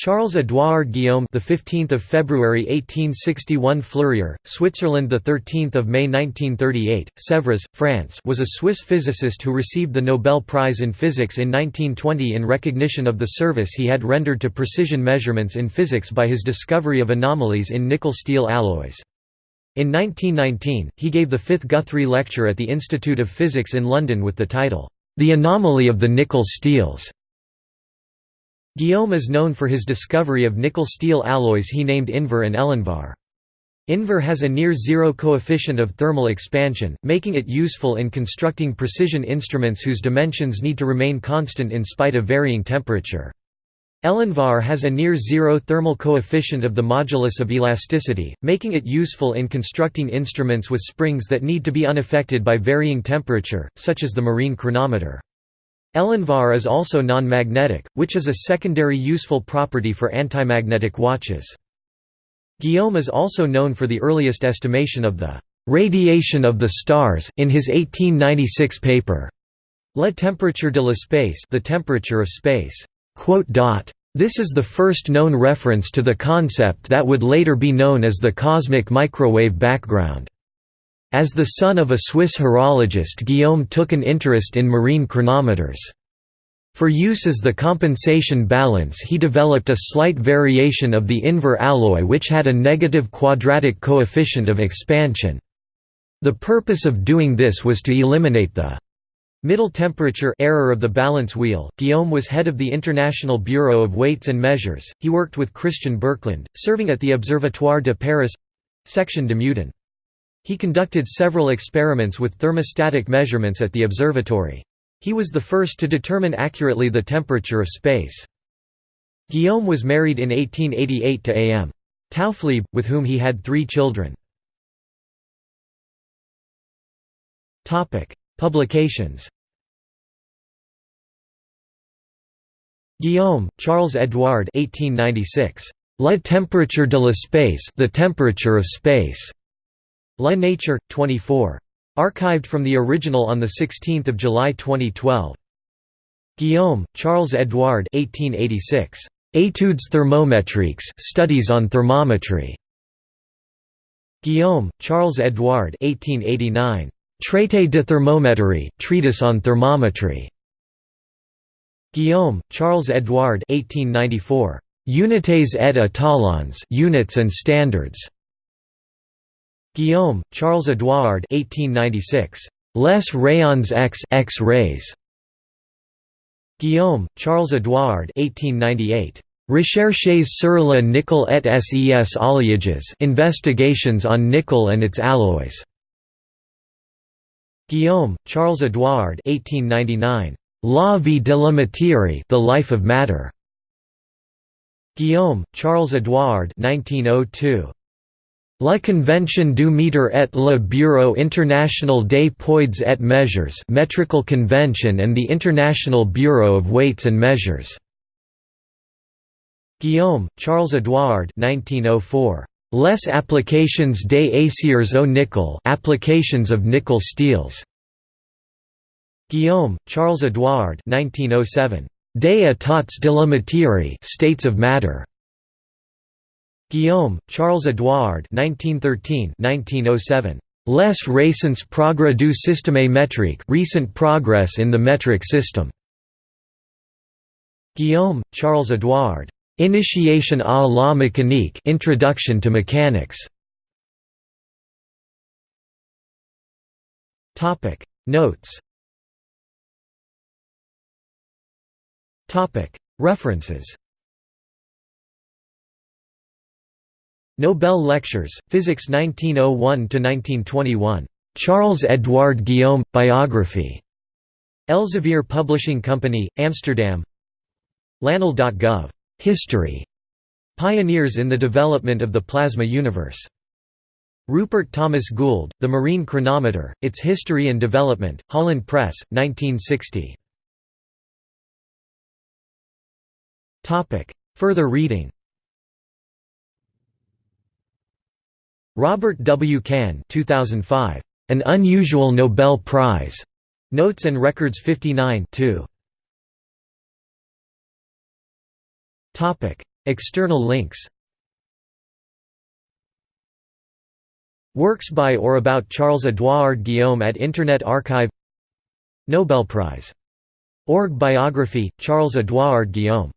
Charles Édouard Guillaume, the 15th of February 1861, Fleurier, Switzerland, the 13th of May 1938, Sèvres, France, was a Swiss physicist who received the Nobel Prize in Physics in 1920 in recognition of the service he had rendered to precision measurements in physics by his discovery of anomalies in nickel-steel alloys. In 1919, he gave the fifth Guthrie Lecture at the Institute of Physics in London with the title, "The Anomaly of the Nickel Steels". Guillaume is known for his discovery of nickel-steel alloys he named Invar and Elinvar. Invar has a near-zero coefficient of thermal expansion, making it useful in constructing precision instruments whose dimensions need to remain constant in spite of varying temperature. Elinvar has a near-zero thermal coefficient of the modulus of elasticity, making it useful in constructing instruments with springs that need to be unaffected by varying temperature, such as the marine chronometer. Elinvar is also non-magnetic, which is a secondary useful property for antimagnetic watches. Guillaume is also known for the earliest estimation of the «radiation of the stars» in his 1896 paper La temperature de l'espace the temperature of space. This is the first known reference to the concept that would later be known as the cosmic microwave background. As the son of a Swiss horologist Guillaume took an interest in marine chronometers. For use as the compensation balance he developed a slight variation of the Invar alloy which had a negative quadratic coefficient of expansion. The purpose of doing this was to eliminate the middle temperature error of the balance wheel. Guillaume was head of the International Bureau of Weights and Measures. He worked with Christian Birkeland, serving at the Observatoire de Paris section de Meudon. He conducted several experiments with thermostatic measurements at the observatory. He was the first to determine accurately the temperature of space. Guillaume was married in 1888 to A.M. Taufflieb, with whom he had three children. Publications Guillaume, Charles Edouard 1896. La temperature de l'espace the temperature of space. La Nature, 24. Archived from the original on 16 July 2012. Guillaume, Charles Edouard 1886. Études thermométriques Studies on thermometry. Guillaume, Charles Edouard 1889. Traité de thermométrie Treatise on thermometry. Guillaume, Charles Edouard 1894. Unités et étalons Units and Standards. Guillaume, Charles Édouard 1896. Les rayons X X-rays. Guillaume, Charles Édouard 1898. Recherches sur le nickel et ses alliages Investigations on nickel and its alloys. Guillaume, Charles Édouard 1899. La vie de la matière The Life of Matter. Guillaume, Charles Édouard 1902. La Convention du Mètre et le Bureau international des poids et mesures Metrical Convention and the International Bureau of Weights and Measures. Guillaume, Charles Édouard 1904. Les applications des aciers au nickel applications of nickel steels. Guillaume, Charles Édouard 1907. Des états de la matière states of matter. Guillaume, Charles-Édouard (1913–1907). Les récents progrès du système métrique recent progress in the metric system. Guillaume, Charles-Édouard. Initiation à la mécanique Introduction to Mechanics. Topic Notes. Topic References. Nobel Lectures, Physics 1901–1921. Charles Edouard Guillaume – Biography. Elsevier Publishing Company, Amsterdam Lanel.gov. History. Pioneers in the development of the plasma universe. Rupert Thomas Gould, The Marine Chronometer, Its History and Development, Holland Press, 1960. Further reading Robert W. Cahn 2005. An Unusual Nobel Prize. Notes and Records 59 2. External links Works by or about Charles-Édouard Guillaume at Internet Archive Nobel Prize. Org biography, Charles-Édouard Guillaume